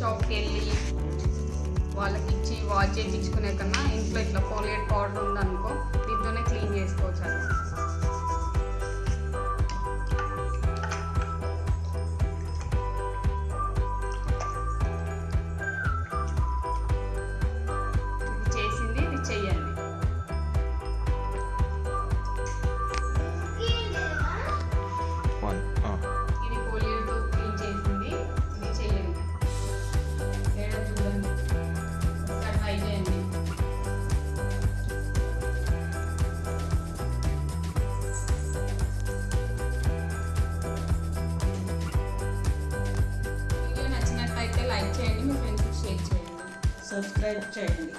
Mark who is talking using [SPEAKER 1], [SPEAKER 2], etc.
[SPEAKER 1] షాప్కి వెళ్ళి వాళ్ళకి ఇచ్చి వాచ్ చేయించుకునే కన్నా ఇంట్లో ఇట్లా పోలియట్ పౌడర్ ఉందనుకో
[SPEAKER 2] సబ్స్క్రైబ్ చేయండి.